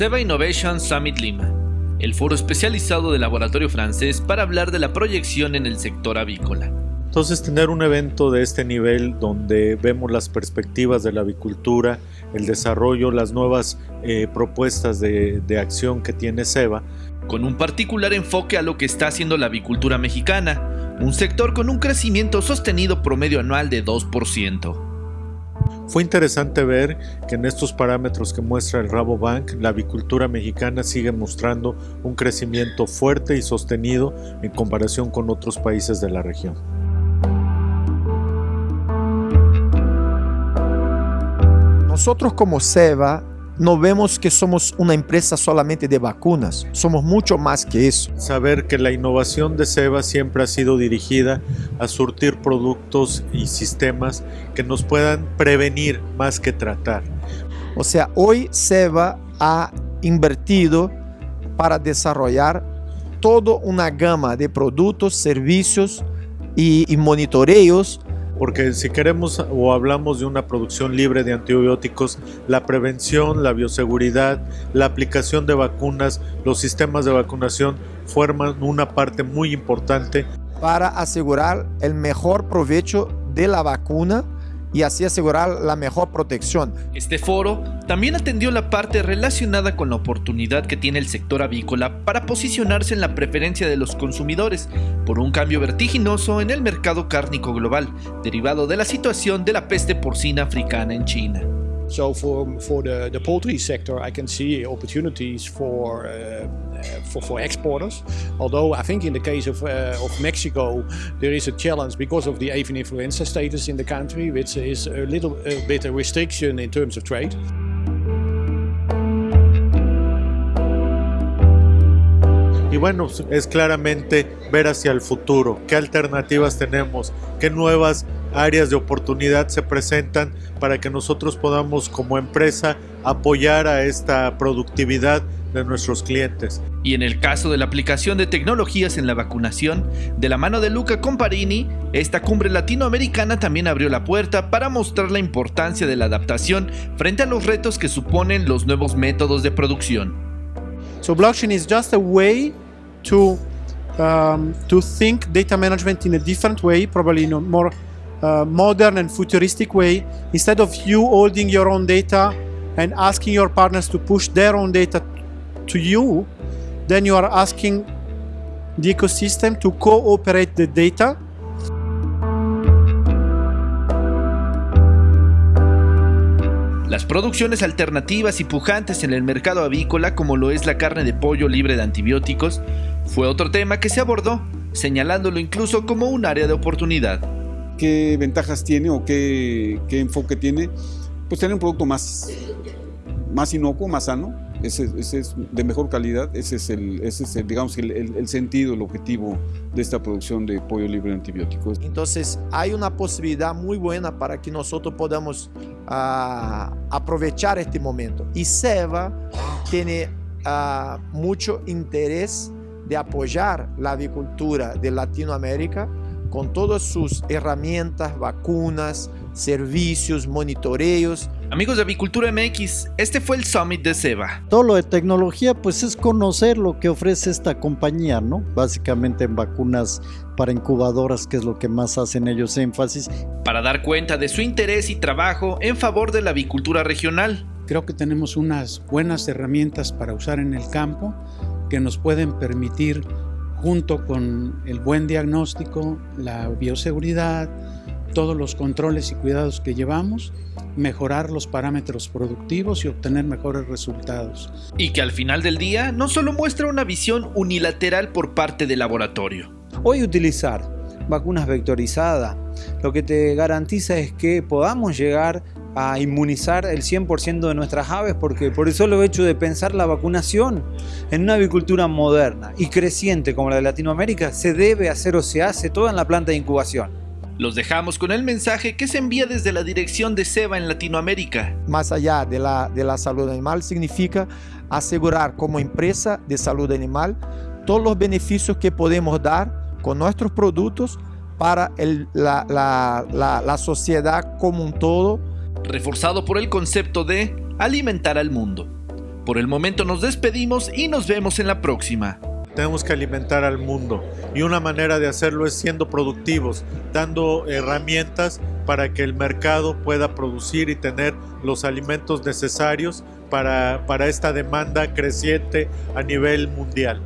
SEBA Innovation Summit Lima, el foro especializado del laboratorio francés para hablar de la proyección en el sector avícola. Entonces tener un evento de este nivel donde vemos las perspectivas de la avicultura, el desarrollo, las nuevas eh, propuestas de, de acción que tiene SEBA. Con un particular enfoque a lo que está haciendo la avicultura mexicana, un sector con un crecimiento sostenido promedio anual de 2%. Fue interesante ver que en estos parámetros que muestra el Rabobank, la avicultura mexicana sigue mostrando un crecimiento fuerte y sostenido en comparación con otros países de la región. Nosotros como SEBA no vemos que somos una empresa solamente de vacunas, somos mucho más que eso. Saber que la innovación de SEBA siempre ha sido dirigida a surtir productos y sistemas que nos puedan prevenir más que tratar. O sea, hoy SEBA ha invertido para desarrollar toda una gama de productos, servicios y, y monitoreos porque si queremos o hablamos de una producción libre de antibióticos, la prevención, la bioseguridad, la aplicación de vacunas, los sistemas de vacunación forman una parte muy importante para asegurar el mejor provecho de la vacuna y así asegurar la mejor protección. Este foro también atendió la parte relacionada con la oportunidad que tiene el sector avícola para posicionarse en la preferencia de los consumidores por un cambio vertiginoso en el mercado cárnico global, derivado de la situación de la peste porcina africana en China. So for, for the, the poultry sector, I can see opportunities for, uh, for, for exporters. Although I think in the case of, uh, of Mexico, there is a challenge because of the avian influenza status in the country, which is a little a bit a restriction in terms of trade. Y bueno, es claramente ver hacia el futuro, qué alternativas tenemos, qué nuevas áreas de oportunidad se presentan para que nosotros podamos como empresa apoyar a esta productividad de nuestros clientes. Y en el caso de la aplicación de tecnologías en la vacunación, de la mano de Luca Comparini, esta cumbre latinoamericana también abrió la puerta para mostrar la importancia de la adaptación frente a los retos que suponen los nuevos métodos de producción. So blockchain is just a way to um, to think data management in a different way, probably in a more uh, modern and futuristic way. Instead of you holding your own data and asking your partners to push their own data to you, then you are asking the ecosystem to cooperate the data Las producciones alternativas y pujantes en el mercado avícola, como lo es la carne de pollo libre de antibióticos, fue otro tema que se abordó, señalándolo incluso como un área de oportunidad. ¿Qué ventajas tiene o qué, enfoque tiene? Pues tener un producto más, más inocuo, más sano, ese, es de mejor calidad, ese es, el, ese es digamos, el, el, sentido, el objetivo de esta producción de pollo libre de antibióticos. Entonces hay una posibilidad muy buena para que nosotros podamos uh, aprovechar este momento. Y SEBA tiene uh, mucho interés de apoyar la avicultura de Latinoamérica con todas sus herramientas, vacunas, servicios, monitoreos. Amigos de Avicultura MX, este fue el Summit de SEBA. Todo lo de tecnología pues es conocer lo que ofrece esta compañía, ¿no? Básicamente en vacunas para incubadoras, que es lo que más hacen ellos énfasis. Para dar cuenta de su interés y trabajo en favor de la avicultura regional. Creo que tenemos unas buenas herramientas para usar en el campo que nos pueden permitir junto con el buen diagnóstico, la bioseguridad, todos los controles y cuidados que llevamos, mejorar los parámetros productivos y obtener mejores resultados. Y que al final del día no solo muestra una visión unilateral por parte del laboratorio. Hoy utilizar vacunas vectorizadas lo que te garantiza es que podamos llegar a inmunizar el 100% de nuestras aves porque por el solo hecho de pensar la vacunación en una avicultura moderna y creciente como la de Latinoamérica se debe hacer o se hace toda en la planta de incubación. Los dejamos con el mensaje que se envía desde la dirección de SEBA en Latinoamérica. Más allá de la, de la salud animal significa asegurar como empresa de salud animal todos los beneficios que podemos dar con nuestros productos para el, la, la, la, la sociedad como un todo reforzado por el concepto de alimentar al mundo. Por el momento nos despedimos y nos vemos en la próxima. Tenemos que alimentar al mundo y una manera de hacerlo es siendo productivos, dando herramientas para que el mercado pueda producir y tener los alimentos necesarios para, para esta demanda creciente a nivel mundial.